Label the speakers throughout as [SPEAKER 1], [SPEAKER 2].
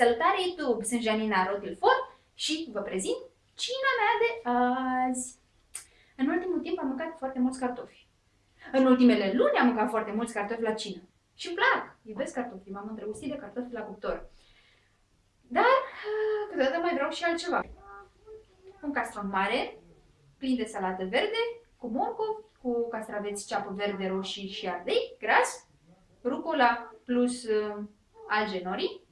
[SPEAKER 1] Salutare YouTube, sunt Janina Rotilfort și vă prezint cina mea de azi. În ultimul timp am mâncat foarte mulți cartofi. În ultimele luni am mâncat foarte mulți cartofi la cină. Și îmi plac, iubesc cartofi, m-am îndrăgostit de cartofi la cuptor. Dar ah, câteodată mai vreau și altceva. Un castron mare, plin de salată verde, cu morcov, cu castraveți ceapă verde, roșii și ardei, gras, rucola plus uh, alge nori,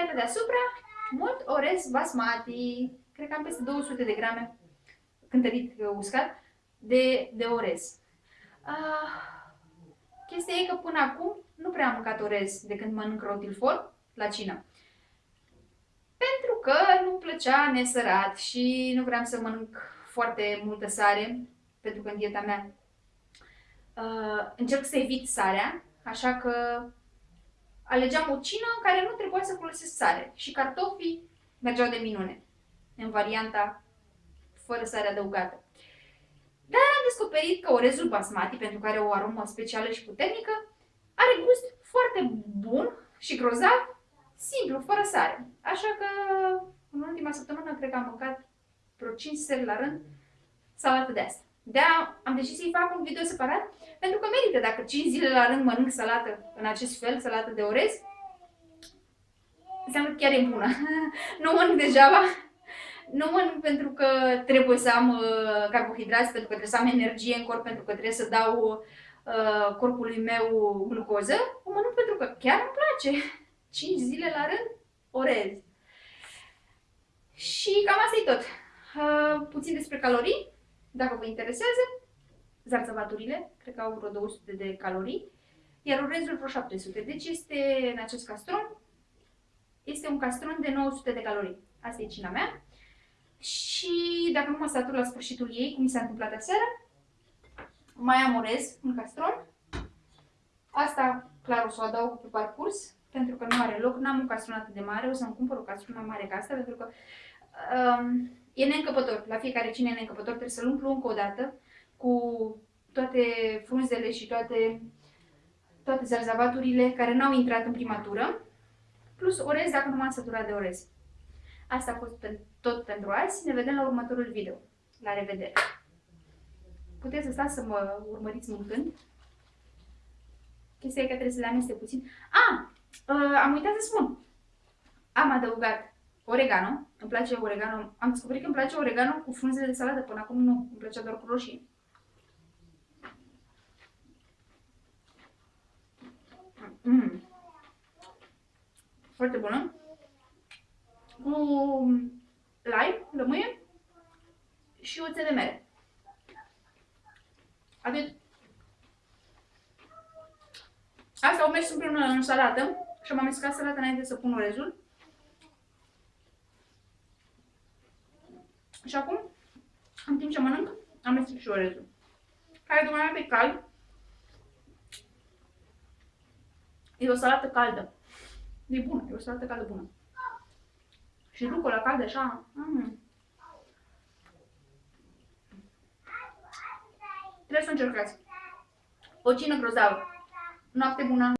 [SPEAKER 1] iar pe deasupra, mult orez basmati, cred că am peste 200 de grame cântărit uh, uscat de, de orez. Uh, chestia e că până acum nu prea am mâncat orez de când mănânc rotilfor la cină. Pentru că nu plăcea nesărat și nu vreau să mănânc foarte multă sare, pentru că în dieta mea uh, încerc să evit sarea, așa că alegeam o cină în care nu trebuia să folosesc sare și cartofii mergeau de minune în varianta fără sare adăugată. Dar am descoperit că orezul basmati, pentru că are o aromă specială și puternică, are gust foarte bun și grozav, simplu, fără sare. Așa că în ultima săptămână cred că am mâncat vreo 5 seri la rând salată de asta. De am decis să-i fac un video separat, pentru că merită. Dacă 5 zile la rând mănânc salată în acest fel, salată de orez, înseamnă că chiar e bună. nu mănânc degeaba. Nu mănânc pentru că trebuie să am uh, carbohidrați, pentru că trebuie să am energie în corp, pentru că trebuie să dau uh, corpului meu glucoză. O mănânc pentru că chiar îmi place. 5 zile la rând, orez. Și cam asta e tot. Uh, puțin despre calorii, dacă vă interesează zarțăvaturile, cred că au vreo 200 de calorii, iar orezul vreo 700. Deci este în acest castron, este un castron de 900 de calorii. Asta e cina mea. Și dacă nu mă satur la sfârșitul ei, cum mi s-a întâmplat aseară, mai am orez în castron. Asta, clar, o să o adaug pe parcurs, pentru că nu are loc. N-am un castron atât de mare, o să-mi cumpăr o castron mai mare ca asta, pentru că um, e neîncăpător. La fiecare cine e neîncăpător trebuie să-l umplu încă o dată cu toate frunzele și toate, toate zarzavaturile care n-au intrat în prima tură, plus orez dacă nu m-am săturat de orez. Asta a fost tot pentru azi. Ne vedem la următorul video. La revedere! Puteți să stați să mă urmăriți mâncând. Chestia e că trebuie să le amestec puțin. Ah! Uh, am uitat să spun. Am adăugat oregano. Îmi place oregano. Am descoperit că îmi place oregano cu frunze de salată. Până acum nu. Îmi plăcea doar cu roșii. Mm. Foarte bună. Cu lime, lămâie și oțet de mere. Atât. Asta au mers împreună în salată și am amestecat salata înainte să pun orezul. Și acum, în timp ce mănânc, amestec și orezul. Care e mai pe cald, E o salată caldă. E bună, e o salată caldă bună. Și rucola caldă așa. Mm. Trebuie să încercați. O cină grozavă. Noapte bună!